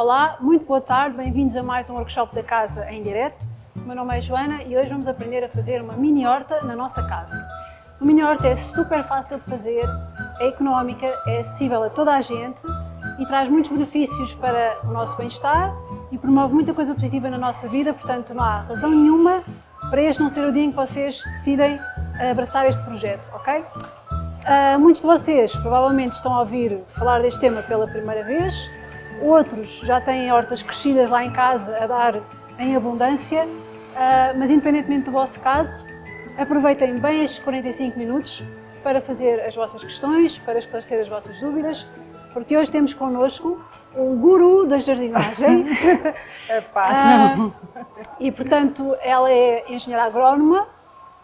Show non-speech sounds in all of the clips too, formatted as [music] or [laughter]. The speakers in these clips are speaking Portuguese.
Olá, muito boa tarde, bem-vindos a mais um workshop da casa em direto. O meu nome é Joana e hoje vamos aprender a fazer uma mini horta na nossa casa. Uma mini horta é super fácil de fazer, é económica, é acessível a toda a gente e traz muitos benefícios para o nosso bem-estar e promove muita coisa positiva na nossa vida, portanto não há razão nenhuma para este não ser o dia em que vocês decidem abraçar este projeto, ok? Uh, muitos de vocês provavelmente estão a ouvir falar deste tema pela primeira vez, outros já têm hortas crescidas lá em casa a dar em abundância, uh, mas independentemente do vosso caso, aproveitem bem estes 45 minutos para fazer as vossas questões, para esclarecer as vossas dúvidas, porque hoje temos connosco o guru da jardinagem. [laughs] uh, e, portanto, ela é engenheira agrónoma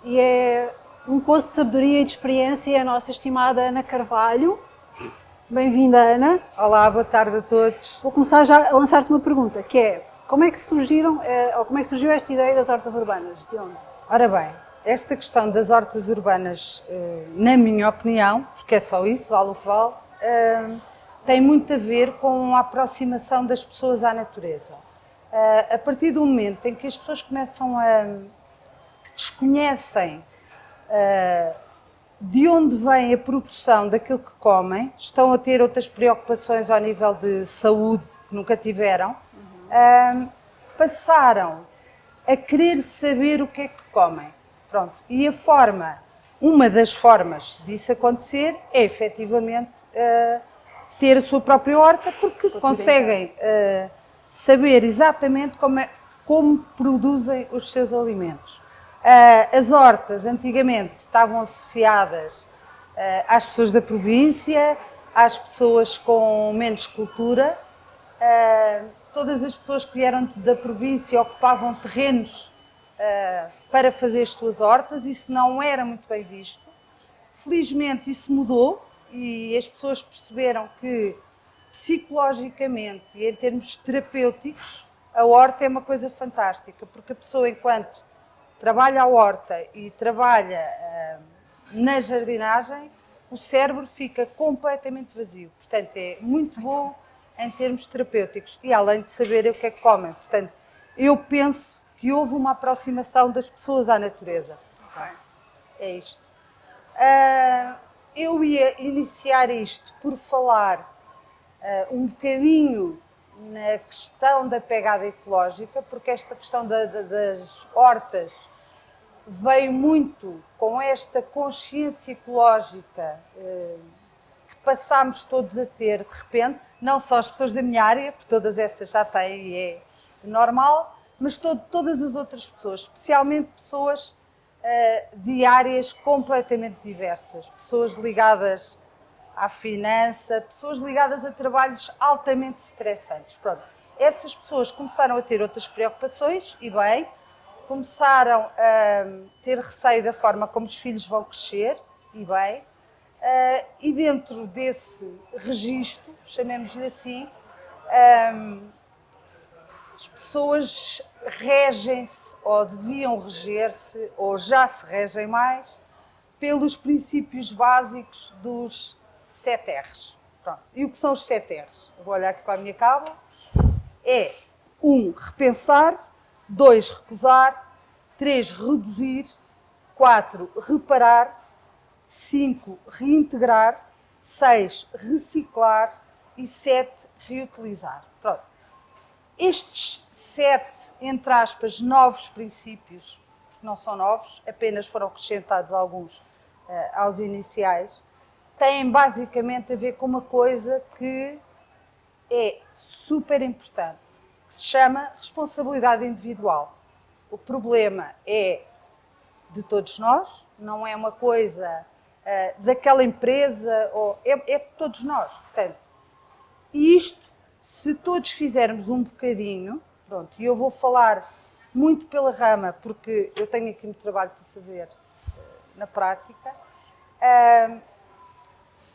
e é um poço de sabedoria e de experiência a nossa estimada Ana Carvalho. Bem-vinda, Ana. Olá, boa tarde a todos. Vou começar já a lançar-te uma pergunta, que é, como é que surgiram, eh, ou como é que surgiu esta ideia das hortas urbanas? De onde? Ora bem, esta questão das hortas urbanas, eh, na minha opinião, porque é só isso, vale o que vale, eh, tem muito a ver com a aproximação das pessoas à natureza. A partir do momento em que as pessoas começam a... que desconhecem de onde vem a produção daquilo que comem, estão a ter outras preocupações ao nível de saúde que nunca tiveram, uhum. uh, passaram a querer saber o que é que comem. Pronto. E a forma, uma das formas disso acontecer é efetivamente uh, ter a sua própria horta, porque Pode conseguem uh, saber exatamente como, é, como produzem os seus alimentos. Uh, as hortas antigamente estavam associadas uh, às pessoas da província, às pessoas com menos cultura. Uh, todas as pessoas que vieram da província ocupavam terrenos para fazer as suas hortas, isso não era muito bem visto. Felizmente isso mudou e as pessoas perceberam que psicologicamente e em termos terapêuticos a horta é uma coisa fantástica, porque a pessoa enquanto trabalha a horta e trabalha uh, na jardinagem, o cérebro fica completamente vazio. Portanto, é muito bom em termos terapêuticos e além de saber o que é que comem. Portanto, eu penso que houve uma aproximação das pessoas à natureza. É isto. Uh, eu ia iniciar isto por falar uh, um bocadinho na questão da pegada ecológica, porque esta questão da, da, das hortas veio muito com esta consciência ecológica eh, que passámos todos a ter de repente, não só as pessoas da minha área, porque todas essas já têm e é normal, mas todo, todas as outras pessoas, especialmente pessoas eh, de áreas completamente diversas, pessoas ligadas à finança, pessoas ligadas a trabalhos altamente estressantes. Pronto, essas pessoas começaram a ter outras preocupações, e bem, começaram a ter receio da forma como os filhos vão crescer, e bem, uh, e dentro desse registro, chamemos-lhe assim, um, as pessoas regem-se, ou deviam reger-se, ou já se regem mais, pelos princípios básicos dos 7 R's. Pronto. E o que são os 7 R's? Vou olhar aqui para a minha cábula. É, um, repensar, 2. Recusar. 3. Reduzir. 4. Reparar. 5. Reintegrar. 6. Reciclar. E 7. Reutilizar. Pronto. Estes sete, entre aspas, novos princípios, que não são novos, apenas foram acrescentados alguns uh, aos iniciais, têm basicamente a ver com uma coisa que é super importante que se chama responsabilidade individual. O problema é de todos nós, não é uma coisa uh, daquela empresa, ou, é, é de todos nós. Portanto, isto, se todos fizermos um bocadinho, pronto, e eu vou falar muito pela rama, porque eu tenho aqui muito trabalho para fazer uh, na prática, uh,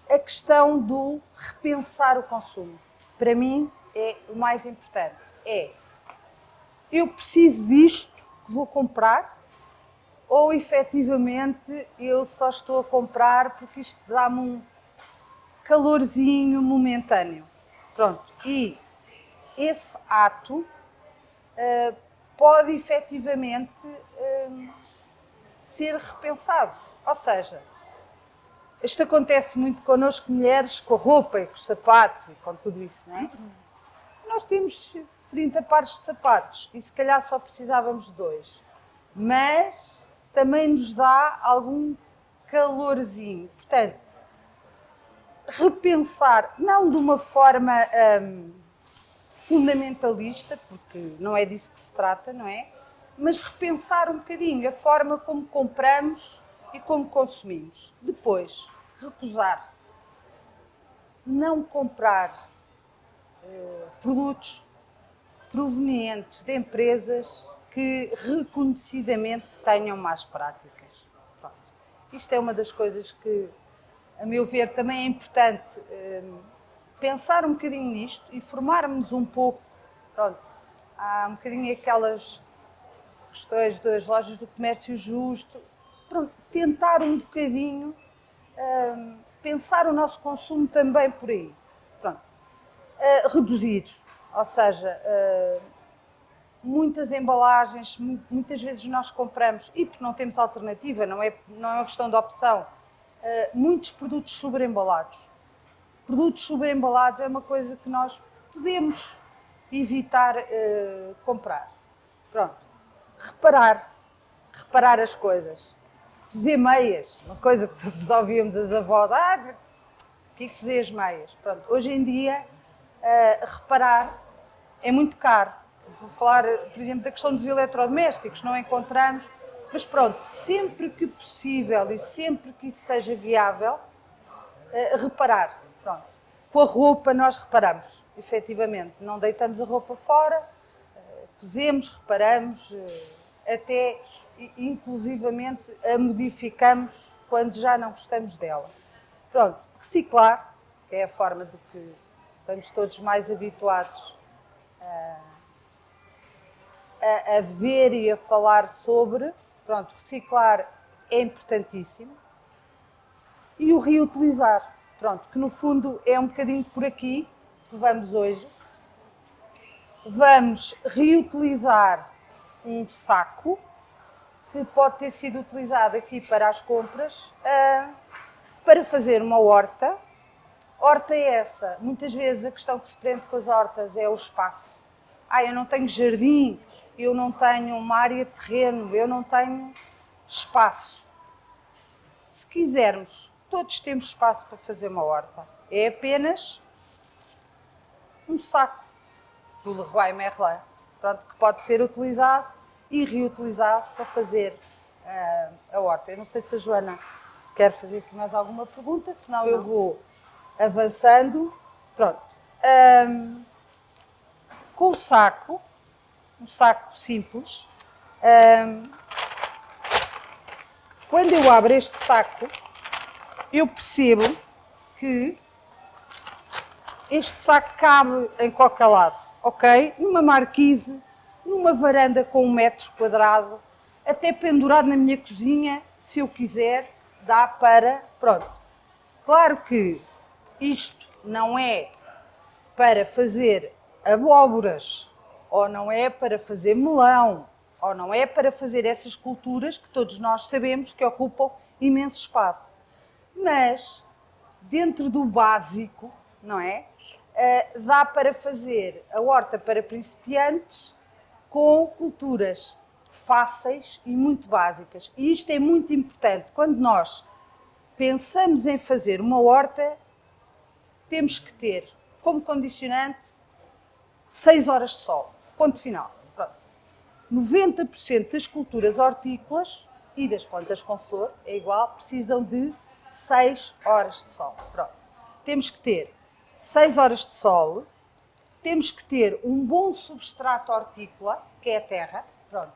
a questão do repensar o consumo. Para mim, é o mais importante. É, eu preciso disto que vou comprar ou efetivamente eu só estou a comprar porque isto dá-me um calorzinho momentâneo. Pronto, e esse ato uh, pode efetivamente uh, ser repensado. Ou seja, isto acontece muito connosco, mulheres, com a roupa e com os sapatos e com tudo isso, não é? Nós temos 30 pares de sapatos e se calhar só precisávamos de dois. Mas também nos dá algum calorzinho. Portanto, repensar, não de uma forma hum, fundamentalista, porque não é disso que se trata, não é? Mas repensar um bocadinho a forma como compramos e como consumimos. Depois, recusar. Não comprar produtos provenientes de empresas que reconhecidamente tenham más práticas. Pronto. Isto é uma das coisas que, a meu ver, também é importante eh, pensar um bocadinho nisto e formarmos um pouco. Pronto. Há um bocadinho aquelas questões das lojas do comércio justo. Pronto, tentar um bocadinho eh, pensar o nosso consumo também por aí. Uh, reduzir, ou seja, uh, muitas embalagens, muitas vezes nós compramos, e porque não temos alternativa, não é, não é uma questão de opção, uh, muitos produtos sobreembalados. Produtos sobreembalados é uma coisa que nós podemos evitar comprar. Pronto. Reparar. Reparar as coisas. Cozer meias, uma coisa que todos ouvíamos as avós. Ah, que é cozer as meias? Pronto. Hoje em dia, reparar é muito caro vou falar, por exemplo, da questão dos eletrodomésticos, não encontramos, mas pronto, sempre que possível e sempre que isso seja viável, uh, reparar. Pronto. Com a roupa nós reparamos, efetivamente, não deitamos a roupa fora, uh, cozemos, reparamos, uh, até inclusivamente a modificamos quando já não gostamos dela. Pronto, reciclar, que é a forma de que estamos todos mais habituados a, a ver e a falar sobre. Pronto, reciclar é importantíssimo. E o reutilizar. Pronto, que no fundo é um bocadinho por aqui que vamos hoje. Vamos reutilizar um saco que pode ter sido utilizado aqui para as compras uh, para fazer uma horta. Horta é essa. Muitas vezes a questão que se prende com as hortas é o espaço ah, eu não tenho jardim, eu não tenho uma área de terreno, eu não tenho espaço. Se quisermos, todos temos espaço para fazer uma horta. É apenas um saco do Leroy Merlin, pronto, que pode ser utilizado e reutilizado para fazer uh, a horta. Eu não sei se a Joana quer fazer aqui mais alguma pergunta, senão não. eu vou avançando. Pronto. Um, com o saco, um saco simples. Um, quando eu abro este saco, eu percebo que este saco cabe em qualquer lado, ok? Numa marquise, numa varanda com um metro quadrado, até pendurado na minha cozinha, se eu quiser, dá para... Pronto. Claro que isto não é para fazer abóboras, ou não é para fazer melão, ou não é para fazer essas culturas que todos nós sabemos que ocupam imenso espaço. Mas, dentro do básico, não é? Uh, dá para fazer a horta para principiantes com culturas fáceis e muito básicas. E isto é muito importante. Quando nós pensamos em fazer uma horta, temos que ter como condicionante 6 horas de sol. Ponto final. Pronto. 90% das culturas hortícolas e das plantas com flor, é igual, precisam de 6 horas de sol. Pronto. Temos que ter 6 horas de sol, temos que ter um bom substrato hortícola, que é a terra. Pronto.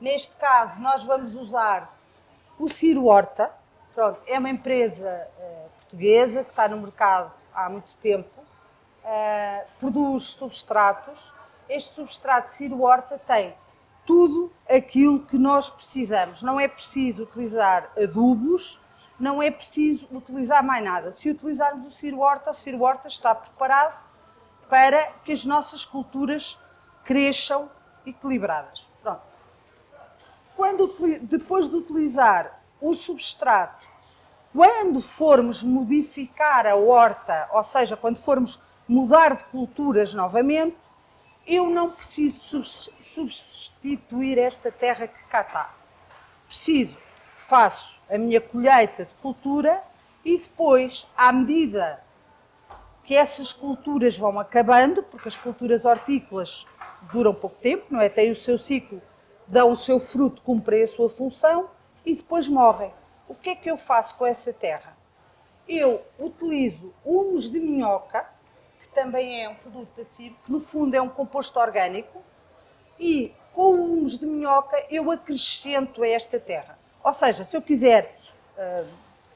Neste caso, nós vamos usar o Ciro Horta. Pronto, é uma empresa uh, portuguesa que está no mercado há muito tempo uh, produz substratos. Este substrato Ciro Horta tem tudo aquilo que nós precisamos. Não é preciso utilizar adubos, não é preciso utilizar mais nada. Se utilizarmos o Ciro Horta, o Ciro Horta está preparado para que as nossas culturas cresçam equilibradas. Pronto. Quando, depois de utilizar o substrato, quando formos modificar a horta, ou seja, quando formos mudar de culturas novamente, eu não preciso substituir esta terra que cá está. Preciso, faço a minha colheita de cultura e depois, à medida que essas culturas vão acabando, porque as culturas hortícolas duram pouco tempo, não é? Têm o seu ciclo, dão o seu fruto, cumprem a sua função e depois morrem. O que é que eu faço com essa terra? Eu utilizo humus de minhoca, que também é um produto da CIB, que no fundo é um composto orgânico, e com o humus de minhoca eu acrescento a esta terra. Ou seja, se eu quiser uh,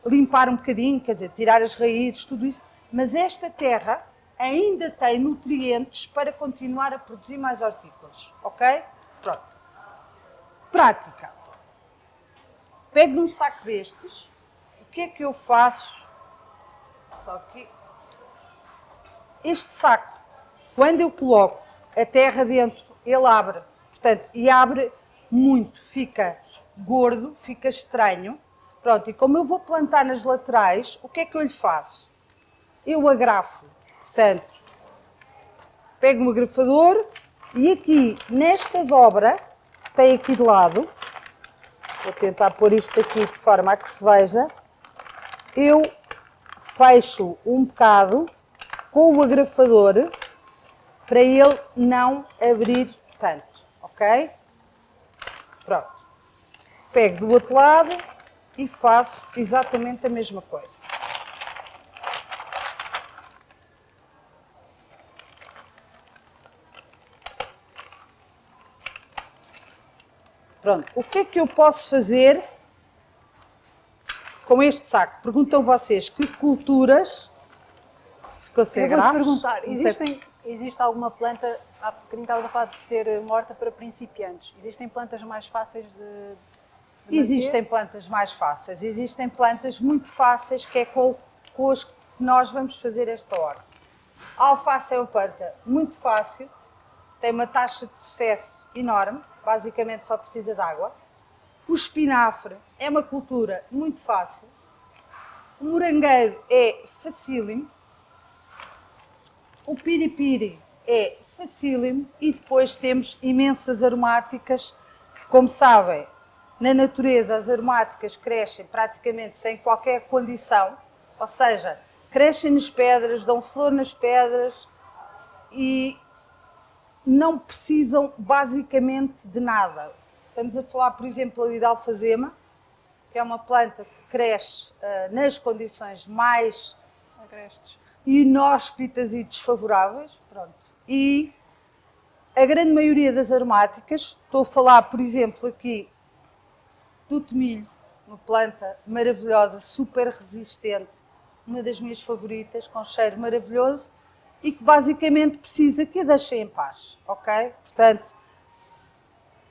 limpar um bocadinho, quer dizer, tirar as raízes, tudo isso, mas esta terra ainda tem nutrientes para continuar a produzir mais hortícolas, ok? Pronto. Prática. Pego num saco destes, o que é que eu faço? Só que este saco, quando eu coloco a terra dentro, ele abre, portanto, e abre muito, fica gordo, fica estranho. Pronto, e como eu vou plantar nas laterais, o que é que eu lhe faço? eu agrafo. Portanto, pego o agrafador e aqui, nesta dobra, que tem aqui de lado, vou tentar pôr isto aqui de forma a que se veja, eu fecho um bocado com o agrafador para ele não abrir tanto, ok? Pronto. Pego do outro lado e faço exatamente a mesma coisa. Pronto, o que é que eu posso fazer com este saco? Perguntam vocês que culturas? Ficou sem Eu vou perguntar, existem, existe alguma planta, há bocadinho estavas a falar de ser morta para principiantes, existem plantas mais fáceis de, de Existem plantas mais fáceis, existem plantas muito fáceis que é com, com as que nós vamos fazer esta hora. A alface é uma planta muito fácil, tem uma taxa de sucesso enorme, basicamente só precisa de água. O espinafre é uma cultura muito fácil. O morangueiro é facílimo. O piripiri é facílimo. E depois temos imensas aromáticas que, como sabem, na natureza as aromáticas crescem praticamente sem qualquer condição. Ou seja, crescem nas pedras, dão flor nas pedras e não precisam basicamente de nada. Estamos a falar, por exemplo, ali da alfazema, que é uma planta que cresce uh, nas condições mais agrestes inóspitas e desfavoráveis. Pronto. E a grande maioria das aromáticas, estou a falar, por exemplo, aqui do tomilho, uma planta maravilhosa, super resistente, uma das minhas favoritas, com cheiro maravilhoso, e que basicamente precisa que a deixem em paz, ok? Portanto,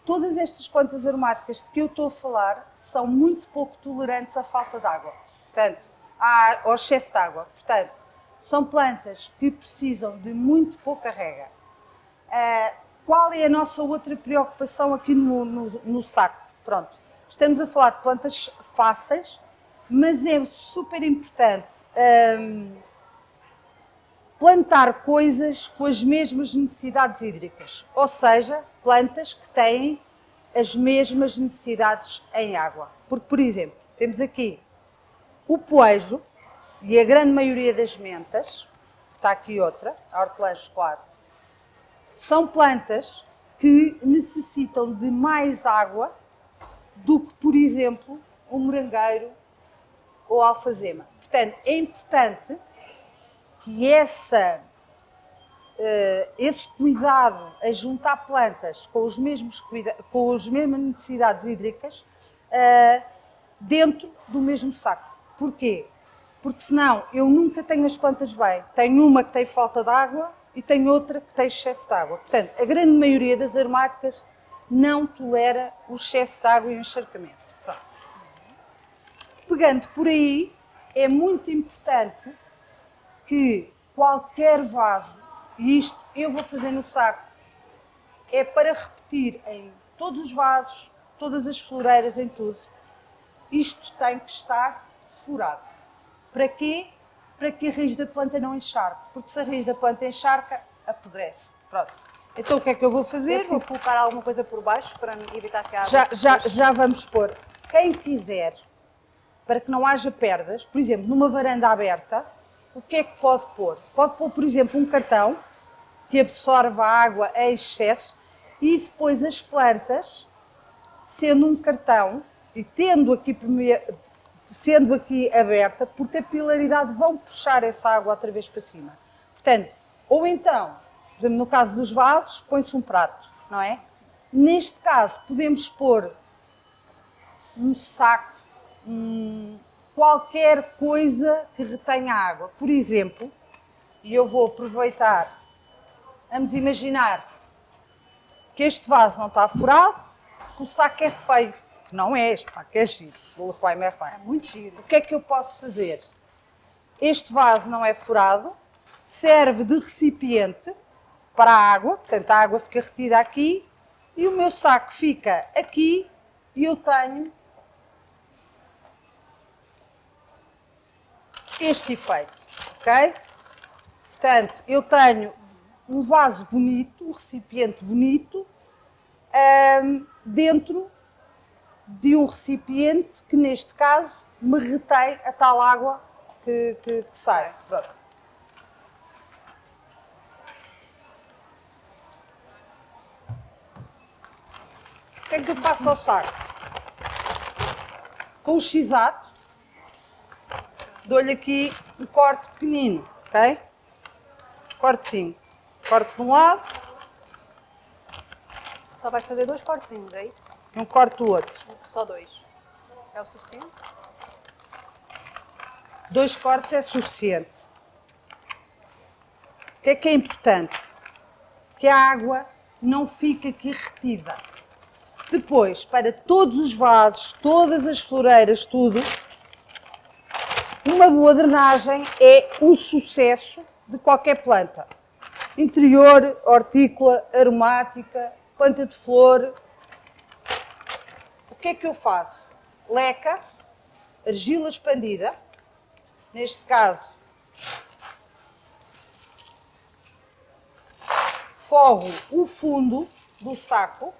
todas estas plantas aromáticas de que eu estou a falar são muito pouco tolerantes à falta de água, portanto, ao excesso de água. Portanto, são plantas que precisam de muito pouca rega. Uh, qual é a nossa outra preocupação aqui no, no, no saco? Pronto, estamos a falar de plantas fáceis, mas é super importante um, plantar coisas com as mesmas necessidades hídricas, ou seja, plantas que têm as mesmas necessidades em água. Porque, por exemplo, temos aqui o poejo e a grande maioria das mentas, está aqui outra, a hortelã chocolate, são plantas que necessitam de mais água do que, por exemplo, o morangueiro ou alfazema. Portanto, é importante que essa, uh, esse cuidado a juntar plantas com, os mesmos com as mesmas necessidades hídricas uh, dentro do mesmo saco. Porquê? Porque senão eu nunca tenho as plantas bem. Tenho uma que tem falta de água e tenho outra que tem excesso de água. Portanto, a grande maioria das aromáticas não tolera o excesso de água e o encharcamento. Pronto. Pegando por aí, é muito importante que qualquer vaso E isto eu vou fazer no saco. É para repetir em todos os vasos, todas as floreiras, em tudo. Isto tem que estar furado. Para quê? Para que a raiz da planta não encharque. Porque se a raiz da planta encharca, apodrece. Pronto. Então o que é que eu vou fazer? É preciso vou... colocar alguma coisa por baixo para evitar que a água... Já, já, já vamos pôr. Quem quiser, para que não haja perdas, por exemplo, numa varanda aberta, o que é que pode pôr? Pode pôr, por exemplo, um cartão que absorva a água a excesso e depois as plantas, sendo um cartão e tendo aqui, sendo aqui aberta, por capilaridade vão puxar essa água outra vez para cima. Portanto, ou então, por exemplo, no caso dos vasos, põe-se um prato, não é? Sim. Neste caso, podemos pôr um saco, um, qualquer coisa que retenha água. Por exemplo, e eu vou aproveitar, vamos imaginar que este vaso não está furado, que o saco é feio, que não é este saco, é giro. É muito giro. O que é que eu posso fazer? Este vaso não é furado, serve de recipiente para a água, portanto a água fica retida aqui e o meu saco fica aqui e eu tenho este efeito, ok? Portanto, eu tenho um vaso bonito, um recipiente bonito, um, dentro de um recipiente que, neste caso, me retém a tal água que, que, que sai. Pronto. O que é que eu faço ao saco? Com o x-ato, dou-lhe aqui um corte pequenino, ok? Cortezinho. Corte de um lado. Só vais fazer dois cortezinhos, é isso? Um corte do outro. Só dois. É o suficiente? Dois cortes é suficiente. O que é que é importante? Que a água não fique aqui retida. Depois, para todos os vasos, todas as floreiras, tudo, uma boa drenagem é o sucesso de qualquer planta. Interior, hortícola, aromática, planta de flor. O que é que eu faço? Leca, argila expandida, neste caso, forro o fundo do saco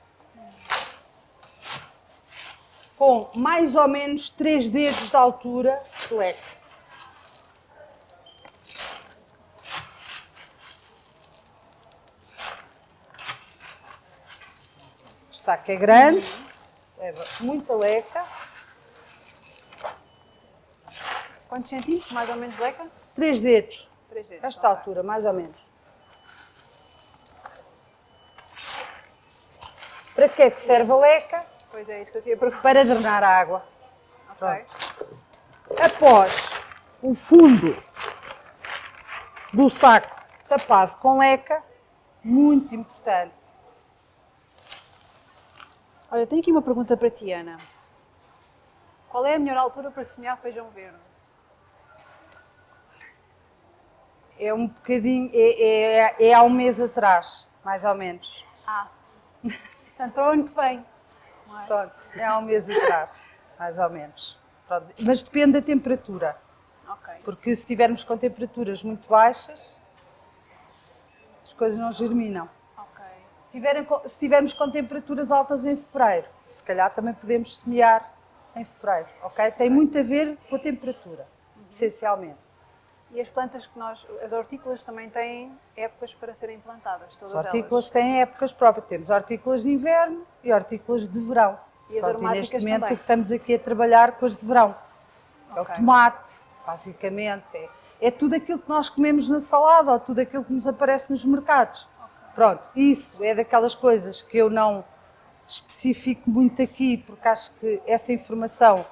com mais ou menos 3 dedos de altura de leque. Saco é grande, leva muita leca. Quantos centímetros, mais ou menos, leca? Três dedos. Três dedos. Esta okay. altura, mais ou menos. Para que é que serve a leca? Pois é, isso que eu tinha perguntado. Para drenar a água. Ok. Após o fundo do saco tapado com leca, muito importante, Olha, tenho aqui uma pergunta para ti, Ana. Qual é a melhor altura para semear feijão verde? É um bocadinho, é, é, é há um mês atrás, mais ou menos. Ah, portanto para o ano que vem. É? Pronto, é há um mês atrás, mais ou menos. Pronto. Mas depende da temperatura. Ok. Porque se estivermos com temperaturas muito baixas, as coisas não germinam. Se, tiverem, se tivermos com temperaturas altas em fevereiro, se calhar também podemos semear em fevereiro, ok? Tem muito a ver com a temperatura, uhum. essencialmente. E as plantas que nós, as hortícolas também têm épocas para serem plantadas, todas as hortícolas elas. têm épocas próprias. Temos hortícolas de inverno e hortícolas de verão. E as Pronto, aromáticas e neste momento também. estamos aqui a trabalhar com as de verão. Okay. É o tomate, basicamente. É, é tudo aquilo que nós comemos na salada ou tudo aquilo que nos aparece nos mercados. Pronto, isso é daquelas coisas que eu não especifico muito aqui, porque acho que essa informação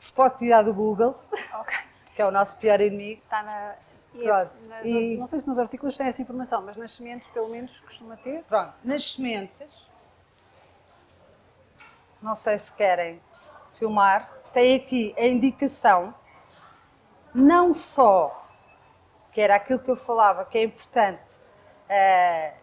se pode tirar do Google, okay. [laughs] que é o nosso pior inimigo. Está na... É Pronto, nas, e... Não sei se nos artículos tem essa informação, mas nas sementes pelo menos costuma ter. Pronto, nas sementes, não sei se querem filmar, tem aqui a indicação, não só, que era aquilo que eu falava, que é importante, uh,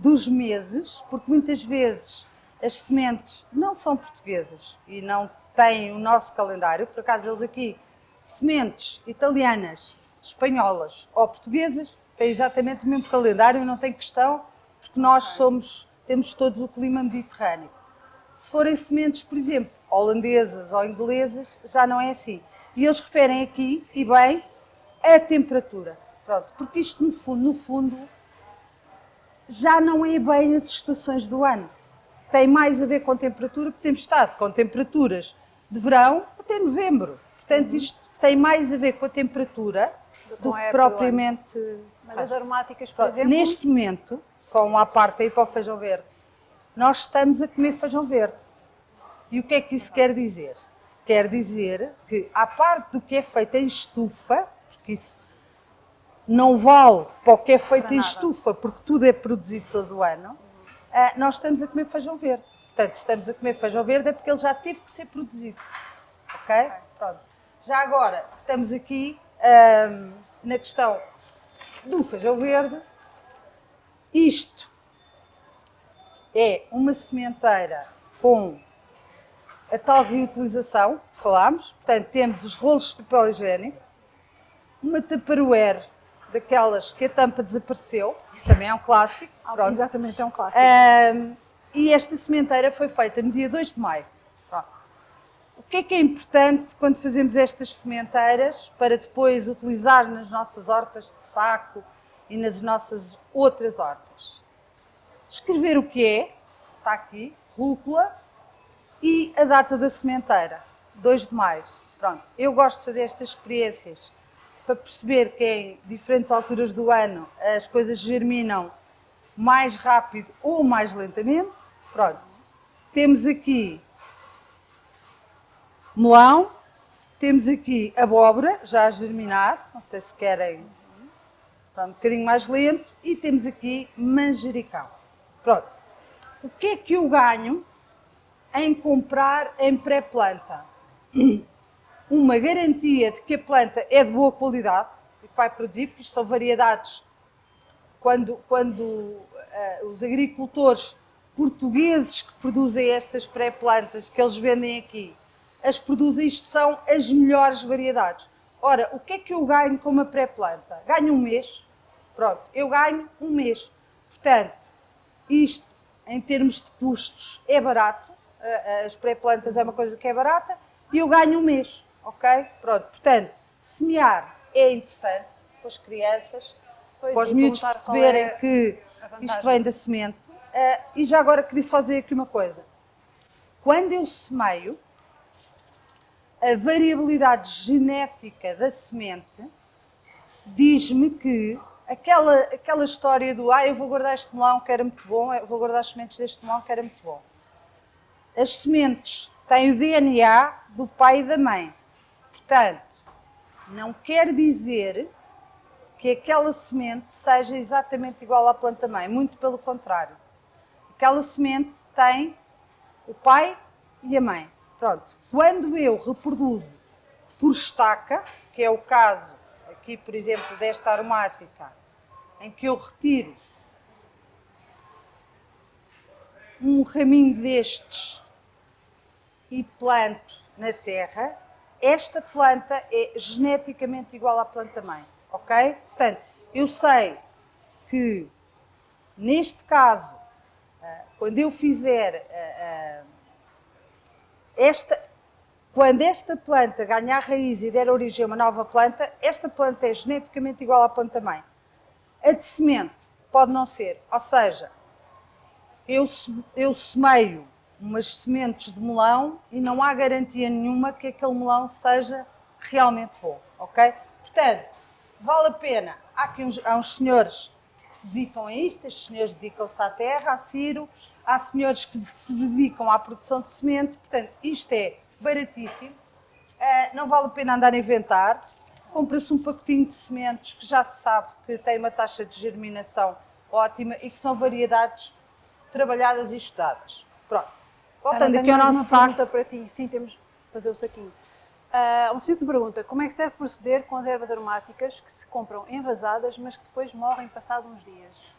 dos meses, porque muitas vezes as sementes não são portuguesas e não têm o nosso calendário, por acaso eles aqui, sementes italianas, espanholas ou portuguesas, têm exatamente o mesmo calendário e não tem questão, porque nós somos, temos todos o clima mediterrâneo. Se forem sementes, por exemplo, holandesas ou inglesas, já não é assim. E eles referem aqui, e bem, a temperatura. Pronto, porque isto no fundo, no fundo, já não é bem as estações do ano. Tem mais a ver com temperatura, porque temos estado com temperaturas de verão até novembro. Portanto, isto tem mais a ver com a temperatura do que propriamente... Mas as aromáticas, por exemplo... Neste momento, só uma parte aí para o feijão verde, nós estamos a comer feijão verde. E o que é que isso quer dizer? Quer dizer que, à parte do que é feito em estufa, porque isso não vale para o que é feito em estufa, porque tudo é produzido todo o ano, uh, nós estamos a comer feijão verde. Portanto, se estamos a comer feijão verde é porque ele já teve que ser produzido. Ok? okay. Pronto. Já agora, estamos aqui um, na questão do feijão verde. Isto é uma sementeira com a tal reutilização que falámos. Portanto, temos os rolos de papel higiênico, uma tupperware daquelas que a tampa desapareceu, isso também é um clássico. Ah, exatamente, é um clássico. Um, e esta sementeira foi feita no dia 2 de maio. Pronto. O que é que é importante quando fazemos estas sementeiras para depois utilizar nas nossas hortas de saco e nas nossas outras hortas? Escrever o que é, está aqui, rúcula, e a data da sementeira, 2 de maio. Pronto, eu gosto de fazer estas experiências para perceber que em diferentes alturas do ano as coisas germinam mais rápido ou mais lentamente. Pronto. Temos aqui melão, temos aqui abóbora, já a germinar, não sei se querem, pronto, um bocadinho mais lento, e temos aqui manjericão. Pronto. O que é que eu ganho em comprar em pré-planta? [clears throat] uma garantia de que a planta é de boa qualidade e que vai produzir, porque isto são variedades. Quando, quando uh, os agricultores portugueses que produzem estas pré-plantas que eles vendem aqui, as produzem, isto são as melhores variedades. Ora, o que é que eu ganho com uma pré-planta? Ganho um mês. Pronto, eu ganho um mês. Portanto, isto, em termos de custos, é barato. As pré-plantas é uma coisa que é barata. E eu ganho um mês ok? Pronto, portanto, semear é interessante para as crianças, pois, para os miúdos perceberem é que isto vem da semente. Uh, e já agora queria só dizer aqui uma coisa. Quando eu semeio, a variabilidade genética da semente diz-me que aquela, aquela história do ah, eu vou guardar este melão que era muito bom, eu vou guardar as sementes deste melão que era muito bom. As sementes têm o DNA do pai e da mãe. Portanto, não quer dizer que aquela semente seja exatamente igual à planta-mãe, muito pelo contrário. Aquela semente tem o pai e a mãe. Pronto. Quando eu reproduzo por estaca, que é o caso aqui, por exemplo, desta aromática, em que eu retiro um raminho destes e planto na terra, esta planta é geneticamente igual à planta-mãe, ok? Portanto, eu sei que, neste caso, ah, quando eu fizer ah, ah, esta, quando esta planta ganhar raiz e der origem a uma nova planta, esta planta é geneticamente igual à planta-mãe. A de semente pode não ser, ou seja, eu, eu semeio umas sementes de melão e não há garantia nenhuma que aquele melão seja realmente bom, ok? Portanto, vale a pena. Há aqui uns, há uns senhores que se dedicam a isto, estes senhores dedicam-se à terra, à ciro, há senhores que se dedicam à produção de semente, portanto, isto é baratíssimo, uh, não vale a pena andar a inventar, compra-se um pacotinho de sementes que já se sabe que tem uma taxa de germinação ótima e que são variedades trabalhadas e estudadas. Pronto. Voltando aqui ao nosso saco. para ti. Sim, temos de fazer o saquinho. Uh, um seguinte pergunta, como é que se deve proceder com as ervas aromáticas que se compram envasadas, mas que depois morrem passado uns dias?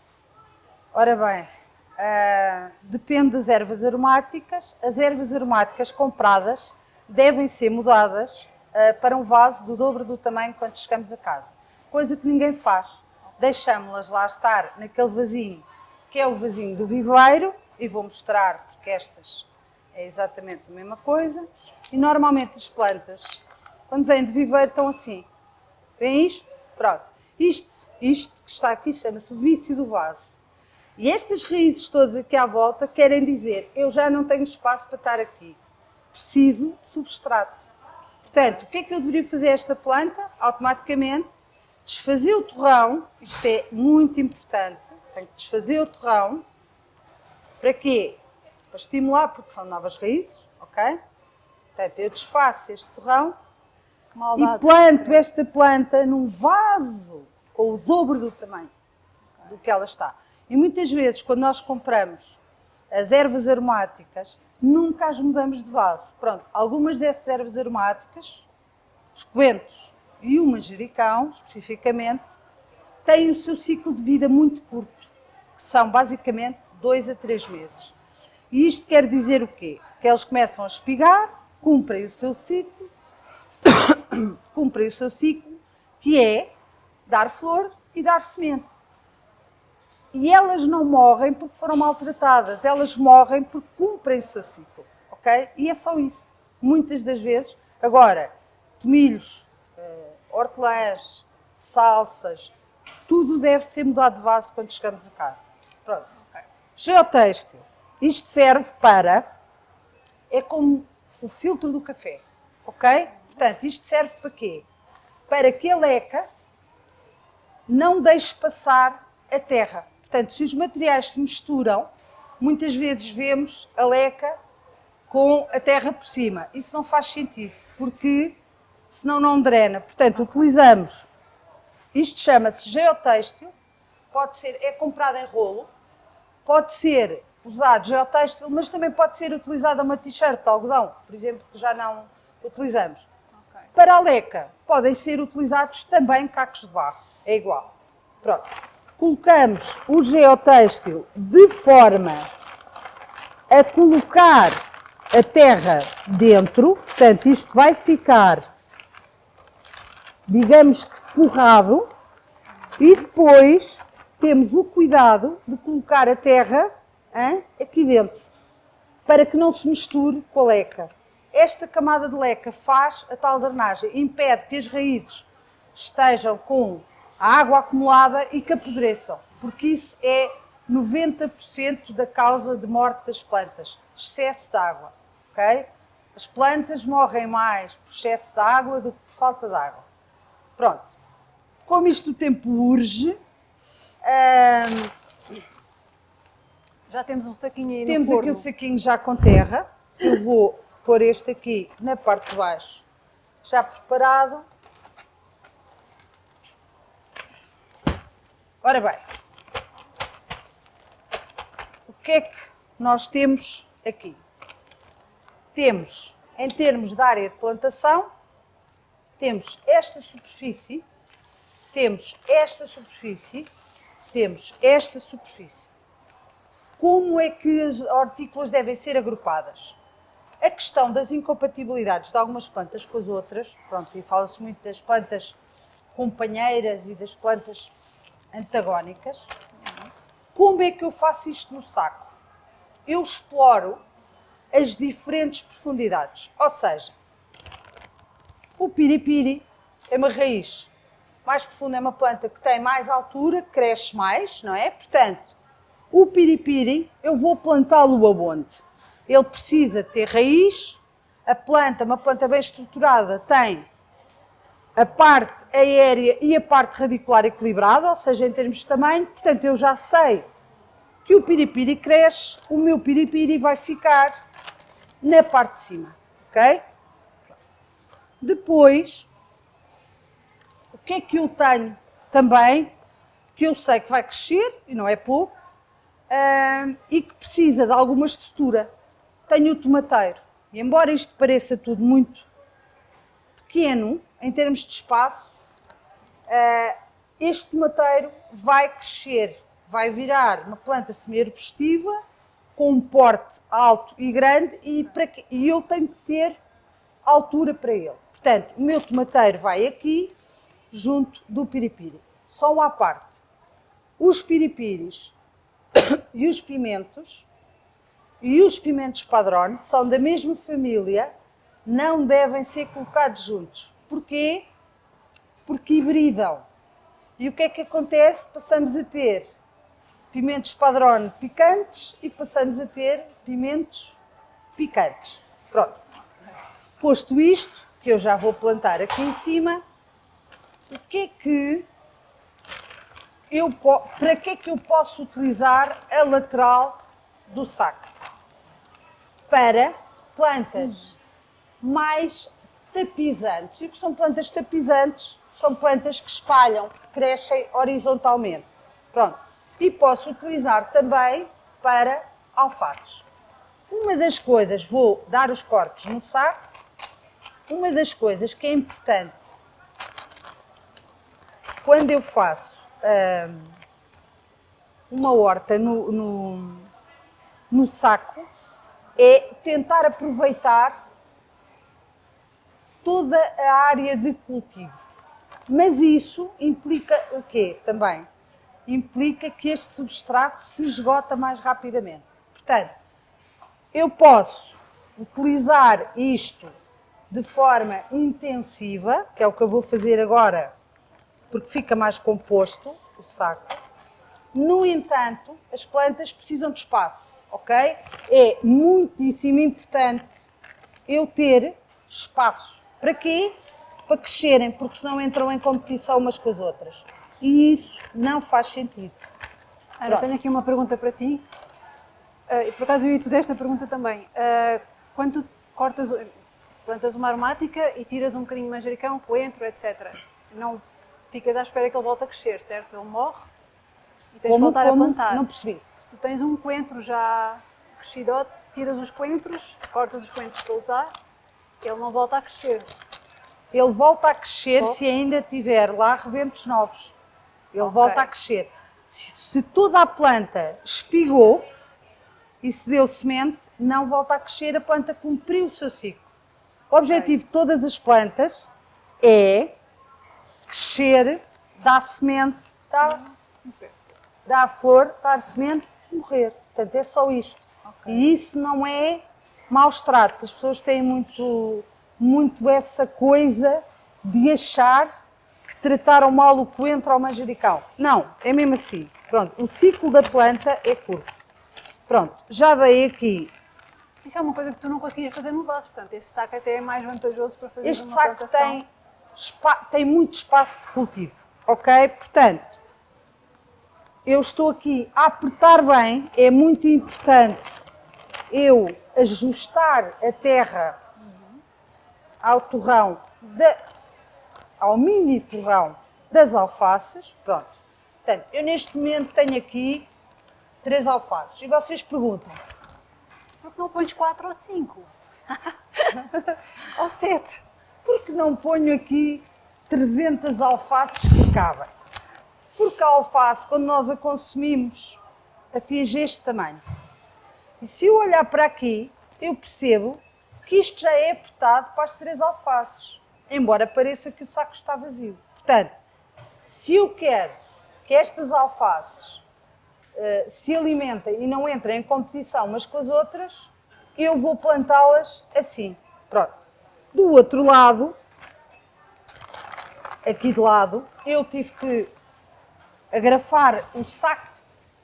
Ora bem, uh, depende das ervas aromáticas. As ervas aromáticas compradas devem ser mudadas uh, para um vaso do dobro do tamanho quando chegamos a casa. Coisa que ninguém faz. Deixamos-las lá estar naquele vasinho, que é o vasinho do viveiro, e vou mostrar porque estas é exatamente a mesma coisa. E normalmente as plantas, quando vêm de viveiro, estão assim. Vem isto? Pronto. Isto, isto que está aqui chama-se o vício do vaso. E estas raízes todas aqui à volta querem dizer, eu já não tenho espaço para estar aqui. Preciso de substrato. Portanto, o que é que eu deveria fazer a esta planta? Automaticamente, desfazer o torrão, isto é muito importante, tenho que desfazer o torrão, para quê? Para estimular a produção de novas raízes, ok? Portanto, eu desfaço este torrão e planto esta planta num vaso com o dobro do tamanho do que ela está. E muitas vezes, quando nós compramos as ervas aromáticas, nunca as mudamos de vaso. Pronto, algumas dessas ervas aromáticas, os coentros e o manjericão, especificamente, têm o seu ciclo de vida muito curto, que são basicamente dois a três meses. E isto quer dizer o quê? Que eles começam a espigar, cumprem o seu ciclo, [coughs] cumprem o seu ciclo, que é dar flor e dar semente. E elas não morrem porque foram maltratadas, elas morrem porque cumprem o seu ciclo, ok? E é só isso, muitas das vezes. Agora, tomilhos, uh, hortelãs, salsas, tudo deve ser mudado de vaso quando chegamos a casa. Pronto. Okay. Geotêxtil. Isto serve para, é como o filtro do café, ok? Portanto, isto serve para quê? Para que a leca não deixe passar a terra. Portanto, se os materiais se misturam, muitas vezes vemos a leca com a terra por cima. Isso não faz sentido, porque senão não drena. Portanto, utilizamos, isto chama-se geotêxtil, pode ser, é comprado em rolo, pode ser usado geotêxtil, mas também pode ser utilizada uma t-shirt de algodão, por exemplo, que já não utilizamos. Okay. Para a leca, podem ser utilizados também cacos de barro, é igual. Pronto colocamos o geotêxtil de forma a colocar a terra dentro, portanto isto vai ficar, digamos que forrado, e depois temos o cuidado de colocar a terra hein, aqui dentro, para que não se misture com a leca. Esta camada de leca faz a tal drenagem, impede que as raízes estejam com a água acumulada e que apodreçam, porque isso é 90% da causa de morte das plantas, excesso de água, ok? As plantas morrem mais por excesso de água do que por falta de água. Pronto. Como isto o tempo urge, hum, já temos um saquinho aí Temos aqui o um saquinho já com terra. Eu vou pôr este aqui na parte de baixo, já preparado. Ora bem, o que é que nós temos aqui? Temos, em termos de área de plantação, temos esta superfície, temos esta superfície, temos esta superfície. Como é que as hortícolas devem ser agrupadas? A questão das incompatibilidades de algumas plantas com as outras, pronto, e fala-se muito das plantas companheiras e das plantas antagónicas. Como é que eu faço isto no saco? Eu exploro as diferentes profundidades. Ou seja, o piripiri é uma raiz mais profunda, é uma planta que tem mais altura, cresce mais, não é? Portanto, o piripiri eu vou plantá-lo aonde? Ele precisa ter raiz, a planta, uma planta bem estruturada, tem a parte aérea e a parte radicular equilibrada, ou seja, em termos de tamanho, portanto eu já sei que o piripiri cresce, o meu piripiri vai ficar na parte de cima, ok? Depois, o que é que eu tenho também, que eu sei que vai crescer, e não é pouco, e que precisa de alguma estrutura. Tenho o tomateiro, e embora isto pareça tudo muito pequeno, em termos de espaço, uh, este tomateiro vai crescer, vai virar uma planta semi-arbustiva com um porte alto e grande e, para que, e eu tenho que ter altura para ele. Portanto, o meu tomateiro vai aqui, junto do piripiri. Só uma parte. Os piripiris [coughs] e os pimentos e os pimentos padrão são da mesma família, não devem ser colocados juntos. Porquê? Porque hibridam. E o que é que acontece? Passamos a ter pimentos padrão picantes e passamos a ter pimentos picantes. Pronto. Posto isto, que eu já vou plantar aqui em cima, o que é que eu, para que é que eu posso utilizar a lateral do saco? Para plantas mais tapizantes. E o que são plantas tapizantes? São plantas que espalham, que crescem horizontalmente. Pronto. E posso utilizar também para alfaces. Uma das coisas, vou dar os cortes no saco, uma das coisas que é importante quando eu faço uma horta no, no, no saco é tentar aproveitar toda a área de cultivo. Mas isso implica o quê também? Implica que este substrato se esgota mais rapidamente. Portanto, eu posso utilizar isto de forma intensiva, que é o que eu vou fazer agora porque fica mais composto o saco. No entanto, as plantas precisam de espaço, ok? É muitíssimo importante eu ter espaço. Para quê? Para crescerem, porque senão entram em competição umas com as outras. E isso não faz sentido. Ana, tenho aqui uma pergunta para ti. Uh, por acaso eu ia te fazer esta pergunta também. Uh, quando tu cortas, plantas uma aromática e tiras um bocadinho de manjericão, coentro, etc. Não ficas à espera que ele volte a crescer, certo? Ele morre e tens como, de voltar como? a plantar. Não percebi. Se tu tens um coentro já crescidote, tiras os coentros, cortas os coentros para usar, ele não volta a crescer. Ele volta a crescer se ainda tiver lá rebentos novos. Ele okay. volta a crescer. Se, se toda a planta espigou e se deu semente, não volta a crescer, a planta cumpriu o seu ciclo. O objetivo okay. de todas as plantas é crescer, dar semente, dá, dá flor, dar semente, morrer. Portanto, é só isto. Okay. E isso não é maus tratos. As pessoas têm muito, muito essa coisa de achar que trataram mal o coentro ao manjericão. Não, é mesmo assim. Pronto, o ciclo da planta é curto. Pronto, já dei aqui. Isso é uma coisa que tu não conseguias fazer no vaso, portanto, esse saco até é mais vantajoso para fazer este uma saco plantação. tem tem muito espaço de cultivo, ok? Portanto, eu estou aqui a apertar bem, é muito importante eu ajustar a terra ao torrão, de, ao mini torrão das alfaces, pronto. Portanto, eu neste momento tenho aqui três alfaces e vocês perguntam, por que não pões quatro ou cinco? [laughs] ou sete? Porque não ponho aqui 300 alfaces que cabem? Porque a alface, quando nós a consumimos, atinge este tamanho. E se eu olhar para aqui, eu percebo que isto já é apertado para as três alfaces, embora pareça que o saco está vazio. Portanto, se eu quero que estas alfaces uh, se alimentem e não entrem em competição umas com as outras, eu vou plantá-las assim. Pronto. Do outro lado, aqui de lado, eu tive que agrafar o saco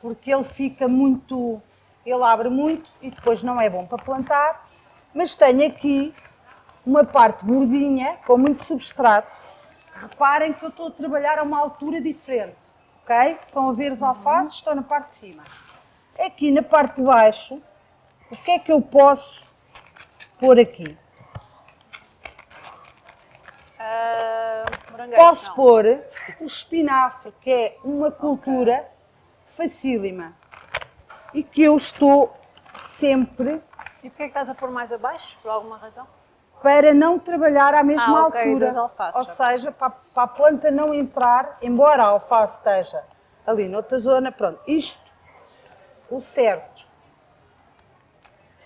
porque ele fica muito, ele abre muito e depois não é bom para plantar, mas tenho aqui uma parte gordinha com muito substrato. Reparem que eu estou a trabalhar a uma altura diferente, ok? Estão a ver os alfaces, estão na parte de cima. Aqui na parte de baixo, o que é que eu posso pôr aqui? Uh, Posso pôr o espinafre, que é uma cultura okay. facílima e que eu estou sempre. E porquê é que estás a pôr mais abaixo? Por alguma razão? Para não trabalhar à mesma ah, okay, altura. Alfaces, Ou seja, para, para, a planta não entrar, embora a alface esteja ali noutra zona, pronto. Isto, o certo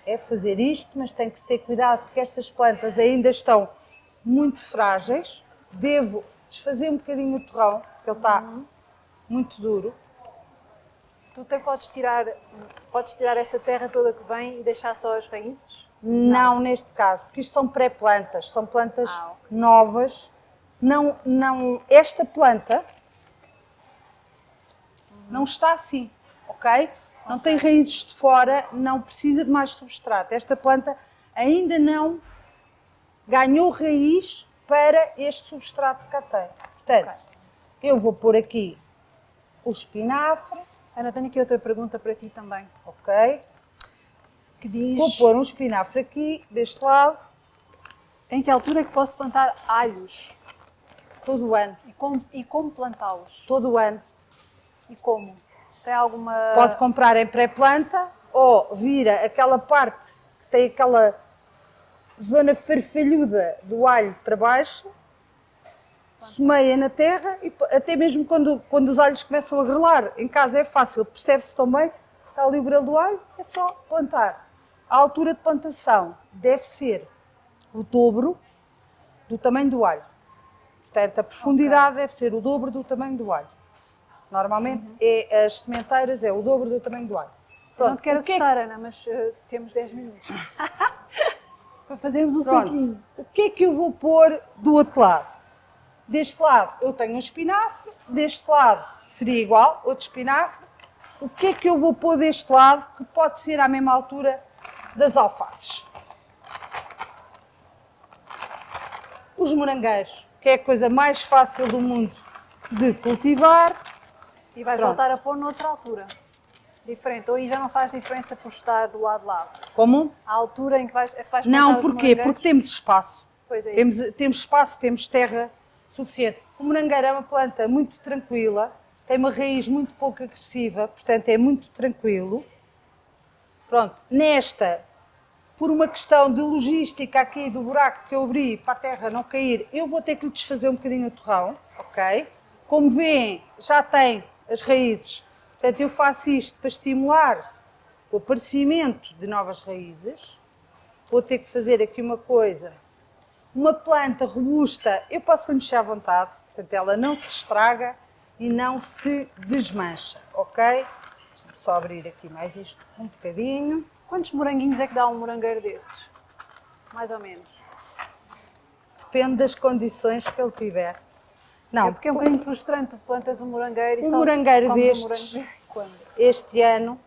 é fazer isto, mas tem que ter cuidado porque estas plantas ainda estão muito frágeis. Devo desfazer um bocadinho o torrão, porque ele está uhum. muito duro. Tu até podes tirar, podes tirar essa terra toda que vem e deixar só as raízes? Não, não neste caso, porque isto são pré-plantas, são plantas ah, okay. novas. Não, não, esta planta uhum. não está assim, ok? Não okay. tem raízes de fora, não precisa de mais substrato. Esta planta ainda não ganhou raiz para este substrato que tem. Portanto, okay. eu vou pôr aqui o espinafre. Ana, tenho aqui outra pergunta para ti também. Ok. Que diz... Vou pôr um espinafre aqui, deste lado. Em que altura é que posso plantar alhos? Todo o ano. E como, e como plantá-los? Todo o ano. E como? Tem alguma... Pode comprar em pré-planta ou vira aquela parte que tem aquela zona farfalhuda do alho para baixo, semeia na terra e até mesmo quando, quando os alhos começam a grelar, em casa é fácil, percebe-se também, está ali o brelo do alho, é só plantar. A altura de plantação deve ser o dobro do tamanho do alho. Portanto, a profundidade okay. deve ser o dobro do tamanho do alho. Normalmente, uhum. é, as sementeiras é o dobro do tamanho do alho. Pronto, não te quero assustar, que... Ana, mas uh, temos 10 minutos. [laughs] para fazermos um Pronto. saquinho. O que é que eu vou pôr do outro lado? Deste lado eu tenho um espinafre, deste lado seria igual, outro espinafre. O que é que eu vou pôr deste lado que pode ser à mesma altura das alfaces? Os morangueiros, que é a coisa mais fácil do mundo de cultivar. E vais Pronto. voltar a pôr noutra altura diferente, ou aí já não faz diferença por estar do lado de lá? Como? A altura em que vais, é que vais Não, porquê? Porque temos espaço. Pois é temos, isso. temos espaço, temos terra suficiente. O morangueiro é uma planta muito tranquila, tem uma raiz muito pouco agressiva, portanto é muito tranquilo. Pronto, nesta, por uma questão de logística aqui do buraco que eu abri para a terra não cair, eu vou ter que lhe desfazer um bocadinho o torrão, ok? Como veem, já tem as raízes Portanto, eu faço isto para estimular o aparecimento de novas raízes. Vou ter que fazer aqui uma coisa. Uma planta robusta, eu posso mexer à vontade, portanto ela não se estraga e não se desmancha, ok? Deixa-me só abrir aqui mais isto um bocadinho. Quantos moranguinhos é que dá um morangueiro desses? Mais ou menos. Depende das condições que ele tiver. Não, é porque é um bocadinho frustrante, plantas um morangueiro e um só morangueiro destes, um quando. Este ano,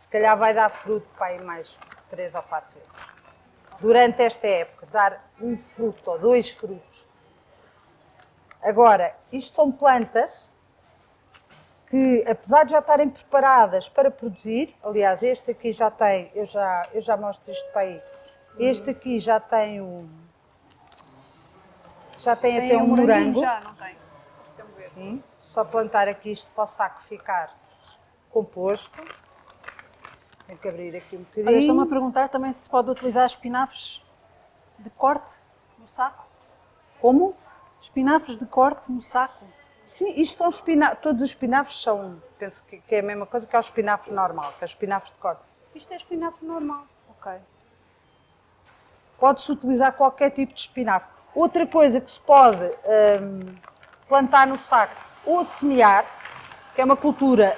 se calhar vai dar fruto para aí mais três ou quatro vezes. Durante esta época, dar um fruto ou dois frutos. Agora, isto são plantas que, apesar de já estarem preparadas para produzir, aliás, este aqui já tem, eu já, eu já mostro isto para aí, este aqui já tem um já tem, tem até um, um morango. Já, não tem. Sim, só plantar aqui isto para o saco ficar composto. Tenho que abrir aqui um bocadinho. Olha, estão-me a perguntar também se pode utilizar espinafres de corte no saco. Como? Espinafres de corte no saco. Sim, isto são espinafres, todos os espinafres são, penso que, que, é a mesma coisa que é o espinafre normal, que é o espinafre de corte. Isto é espinafre normal. Ok. Pode-se utilizar qualquer tipo de espinafre. Outra coisa que se pode um, plantar no saco ou semear, que é uma cultura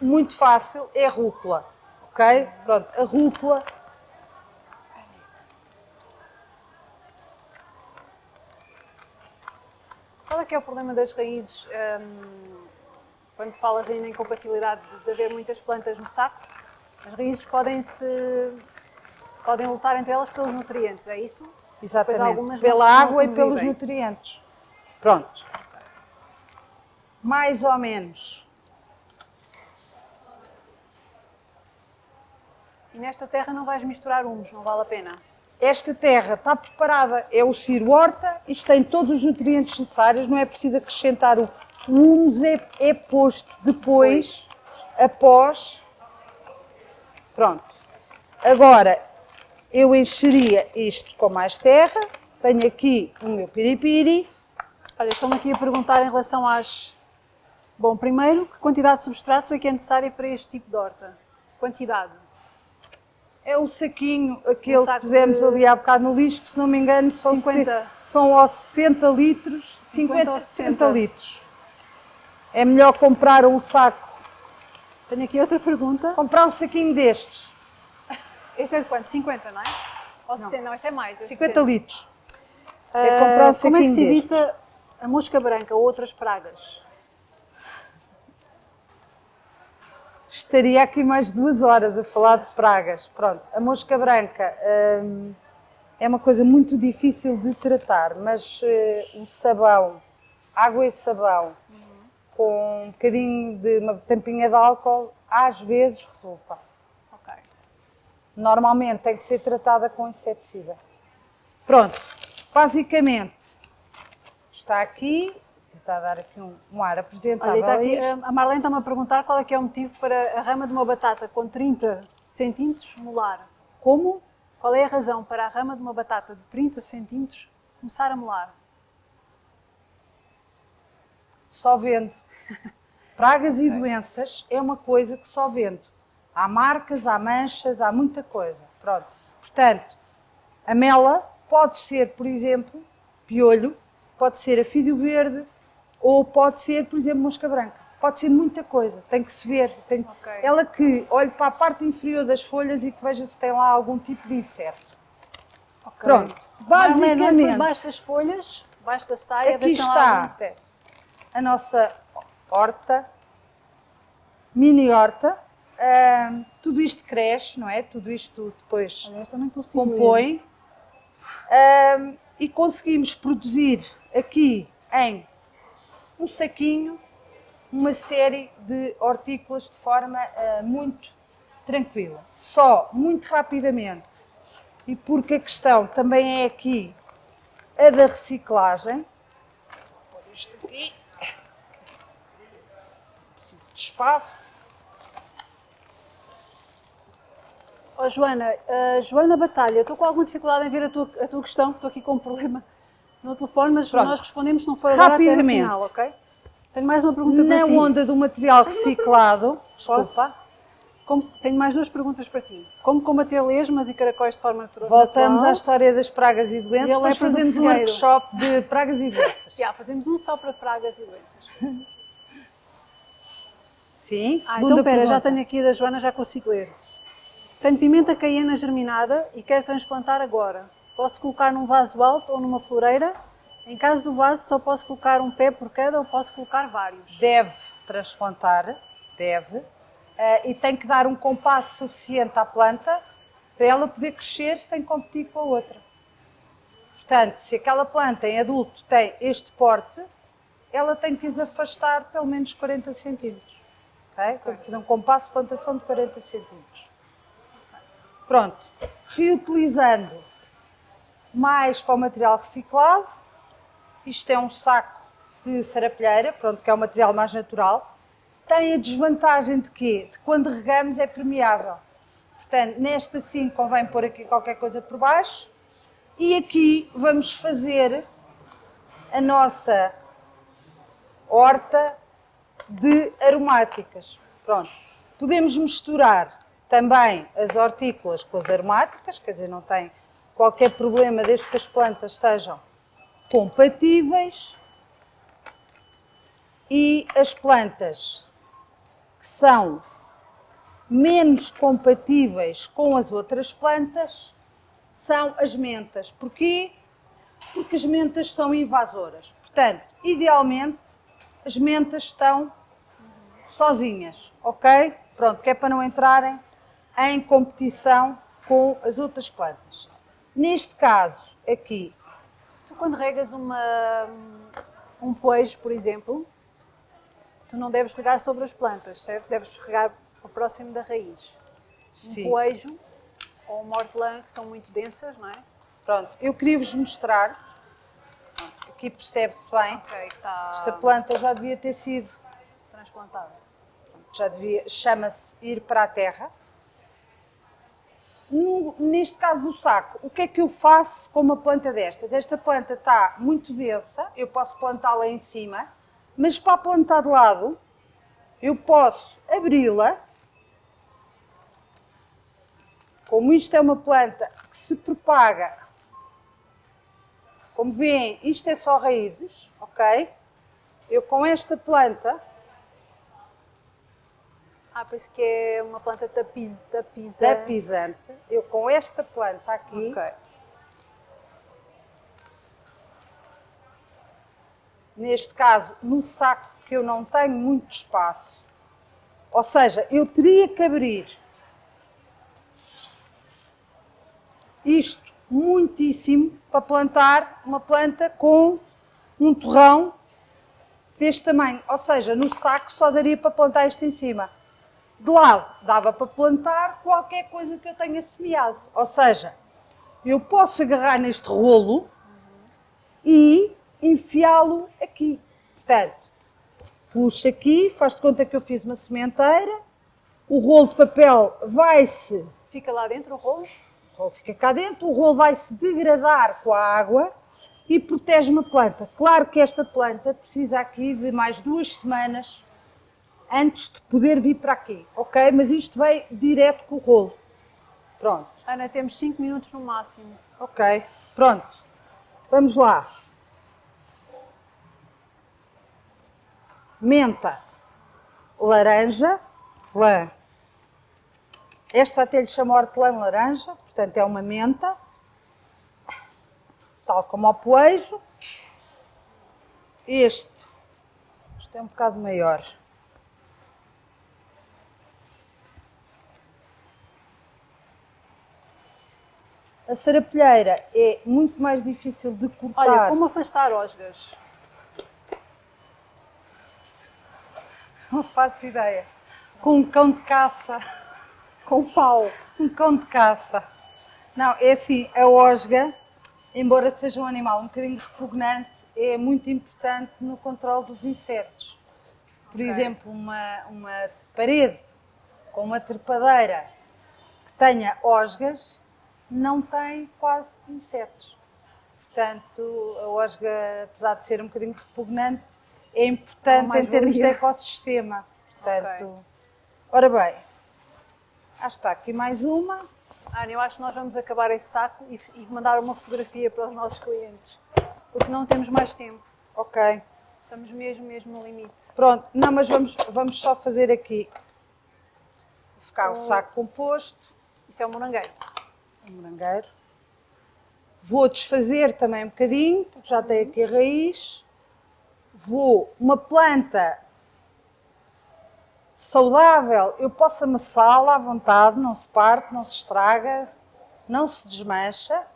muito fácil, é a rúcula. Ok? Pronto, a rúcula Qual é que é o problema das raízes um, quando falas ainda em incompatibilidade de, de haver muitas plantas no saco? As raízes podem se podem lutar entre elas pelos nutrientes, é isso? Exatamente, pela água e pelos bem. nutrientes. Pronto. Mais ou menos. E nesta terra não vais misturar humus, não vale a pena? Esta terra está preparada, é o Ciro Horta, isto tem todos os nutrientes necessários, não é preciso acrescentar o, o humus, é, é posto depois, pois. após. Pronto. Agora, eu encheria isto com mais terra. Tenho aqui o meu piripiri. Olha, estão aqui a perguntar em relação às, Bom, primeiro, que quantidade de substrato é que é necessária para este tipo de horta? Quantidade. É o saquinho, aquele Um que saco pusemos de- ali há bocado no lixo, que se não me engano são, 50. 70 são aos 60 litros, 50 ou a 60 60. litros. É melhor comprar um saco, Tenho aqui outra pergunta. comprar um saquinho destes, Esse é de quanto? 50, não é? Ou 60? Não, esse é mais. é 50 60. litros. É comprar um como é que se evita a mosca branca ou outras pragas? Estaria aqui mais duas horas a falar de pragas. Pronto, a mosca branca hum, é uma coisa muito difícil de tratar, mas eh, o sabão, água e sabão, com um bocadinho de uma tampinha de álcool, às vezes resulta. Normalmente tem que ser tratada com inseticida. Pronto, basicamente está aqui, vou tentar dar aqui um, um ar apresentável Olha, aqui, a Marlene está-me a perguntar qual é que é o motivo para a rama de uma batata com 30 centímetros molar. Como? Qual é a razão para a rama de uma batata de 30 centímetros começar a molar? Só vendo. [laughs] Pragas e doenças é uma coisa que só vendo. Há marcas, há manchas, há muita coisa. Pronto. Portanto, a mela pode ser, por exemplo, piolho, pode ser afídio verde ou pode ser, por exemplo, mosca branca. Pode ser muita coisa, tem que se ver. Tem... Ok. Ela que olhe para a parte inferior das folhas e que veja se tem lá algum tipo de inseto. Ok. Pronto. Basicamente, por baixo das folhas, baixo da saia, Aqui está. a nossa horta, mini horta. Ahm, tudo isto cresce, não é? Tudo isto depois compõe. Ahm, e conseguimos produzir aqui em um saquinho uma série de hortícolas de forma ah, muito tranquila. Só muito rapidamente, e porque a questão também é aqui a da reciclagem. Vou pôr isto aqui. Preciso de espaço. Oh, Joana, a Joana Batalha, estou com alguma dificuldade em ver a tua, a tua questão, que estou aqui com um [laughs] problema no telefone, mas Pronto. nós respondemos, não foi agora até final, ok? Tenho mais uma pergunta Na para ti. onda do material reciclado, Posso? desculpa, Como- tenho mais duas perguntas para ti. Como combater lesmas e caracóis de forma natural? voltamos à história das pragas e doenças, Ele é depois fazemos um workshop de pragas e doenças. [laughs] Já, fazemos um só para pragas e doenças. Sim, Ah, segunda então espera, já tenho aqui da Joana, já consigo ler. Tenho pimenta caiena germinada e quero transplantar agora. Posso colocar num vaso alto ou numa floreira? Em caso do vaso, só posso colocar um pé por cada ou posso colocar vários? Deve transplantar, deve, eh, e tem que dar um compasso suficiente à planta para ela poder crescer sem competir com a outra. Portanto, se aquela planta em adulto tem este porte, ela tem que os afastar pelo menos 40 centímetros. ok? Tem que fazer um compasso de plantação de 40 centímetros. Pronto. Reutilizando mais para o material reciclado, isto é um saco de sarapilheira, pronto, que é o material mais natural. Tem a desvantagem de quê? De quando regamos é permeável. Portanto, neste assim convém pôr aqui qualquer coisa por baixo. E aqui vamos fazer a nossa horta de aromáticas. Pronto. Podemos misturar também as hortícolas com as aromáticas, quer dizer, não tem qualquer problema desde que as plantas sejam compatíveis. E as plantas que são menos compatíveis com as outras plantas são as mentas. Porquê? Porque as mentas são invasoras. Portanto, idealmente, as mentas estão sozinhas, ok? Pronto, que é para não entrarem em competição com as outras plantas. Neste caso, aqui, Tu quando regas uma, um poejo, por exemplo, tu não deves regar sobre as plantas, certo? Deves regar próximo da raiz. sim. Um poejo ou uma hortelã que são muito densas, não é? Pronto, eu queria-vos mostrar, aqui percebe-se bem, Ok, está esta planta já devia ter sido, transplantada. já devia, chama-se ir para a terra. No- neste caso do saco, o que é que eu faço com uma planta destas? Esta planta está muito densa, eu posso plantá-la em cima, mas para a plantar de lado, eu posso abri-la. Como isto é uma planta que se propaga, como veem, isto é só raízes, ok? Eu com esta planta... Ah, pois que é uma planta tapiz, tapizante. Tapizante. Eu com esta planta aqui... Okay. Neste caso, no saco que eu não tenho muito espaço. Ou seja, eu teria que abrir isto muitíssimo para plantar uma planta com um torrão deste tamanho. Ou seja, no saco só daria para plantar isto em cima. De lado, dava para plantar qualquer coisa que eu tenha semeado. Ou seja, eu posso agarrar neste rolo e enfiá-lo aqui. Portanto, puxo aqui, faz de conta que eu fiz uma sementeira, o rolo de papel vai-se... Fica lá dentro o rolo? O rolo fica cá dentro, o rolo vai-se degradar com a água e protege uma planta. Claro que esta planta precisa aqui de mais duas semanas antes de poder vir para aqui, ok? Mas isto vai direto com o rolo. Pronto. Ana, temos 5 minutos no máximo. Ok, pronto. Vamos lá. menta, laranja, lã. Esta até lhe chama hortelã laranja, portanto é uma menta, tal como o poejo. Este, este é um bocado maior. A sarapilheira é muito mais difícil de cortar. Olha, como afastar osgas? Não faço ideia. Com um cão de caça. Com pau. Um cão de caça. Não, é assim, a osga, embora seja um animal um bocadinho repugnante, é muito importante no controle dos insetos. Por okay. exemplo, uma, uma parede com uma trepadeira que tenha osgas não tem quase insetos. Portanto, a osga, apesar de ser um bocadinho repugnante, é importante em termos de ecossistema. Portanto, okay. ora bem, ah, está aqui mais uma. Ana, eu acho que nós vamos acabar esse saco e, e mandar uma fotografia para os nossos clientes, porque não temos mais tempo. Ok. Estamos mesmo, mesmo no limite. Pronto, não, mas vamos, vamos só fazer aqui, ficar o, o saco composto. Isso é um morangueiro. Um morangueiro. Vou desfazer também um bocadinho, porque já tem aqui a raiz vou, uma planta saudável, eu posso amassá-la à vontade, não se parte, não se estraga, não se desmancha,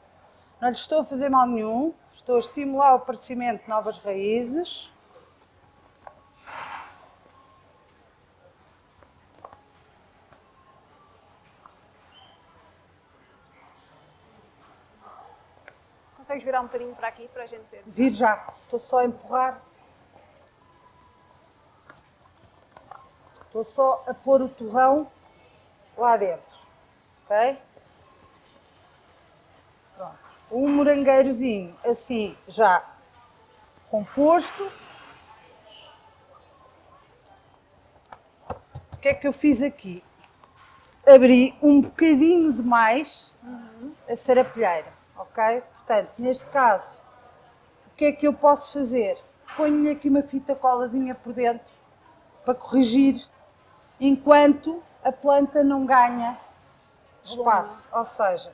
não lhe estou a fazer mal nenhum, estou a estimular o aparecimento de novas raízes. Consegues virar um bocadinho para aqui para a gente ver? Vir já, estou só a empurrar. Estou só a pôr o torrão lá dentro, ok? Pronto. Um morangueirozinho assim já composto. O que é que eu fiz aqui? Abri um bocadinho demais a sarapilheira, ok? Portanto, neste caso, o que é que eu posso fazer? Ponho-lhe aqui uma fita colazinha por dentro para corrigir enquanto a planta não ganha espaço. Ou seja,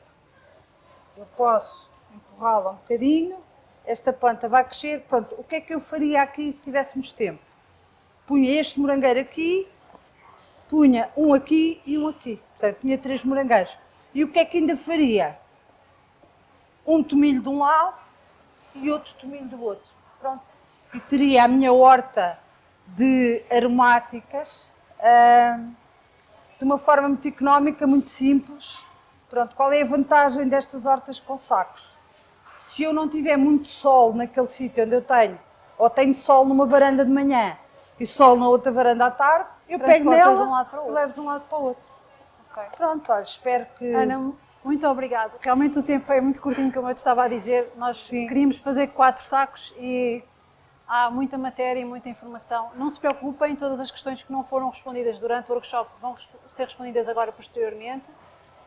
eu posso empurrá-la um bocadinho, esta planta vai crescer. Pronto, o que é que eu faria aqui se tivéssemos tempo? Punha este morangueiro aqui, punha um aqui e um aqui. Portanto, tinha três morangueiros. E o que é que ainda faria? Um tomilho de um lado e outro tomilho do outro. Pronto. E teria a minha horta de aromáticas de uma forma muito económica, muito simples. Pronto, qual é a vantagem destas hortas com sacos? Se eu não tiver muito sol naquele sítio onde eu tenho, ou tenho sol numa varanda de manhã e sol na outra varanda à tarde, eu pego nela um e levo de um lado para o outro. Okay. Pronto, olha, espero que... Ana, muito obrigado. Realmente o tempo é muito curtinho, como eu te estava a dizer. Nós Sim. queríamos fazer quatro sacos e Há muita matéria e muita informação. Não se preocupem, todas as questões que não foram respondidas durante o workshop vão ser respondidas agora posteriormente.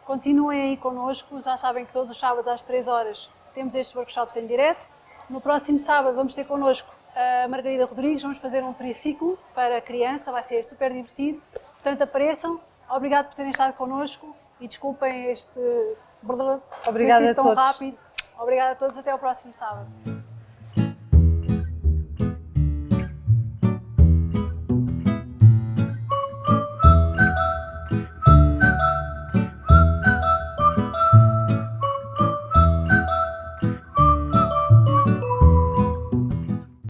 Continuem aí connosco, já sabem que todos os sábados às 3 horas temos estes workshops em direto. No próximo sábado vamos ter connosco a Margarida Rodrigues, vamos fazer um triciclo para criança, vai ser super divertido. Portanto, apareçam. Obrigado por terem estado connosco e desculpem este Obrigada tão a todos. rápido. Obrigada a todos, até ao próximo sábado.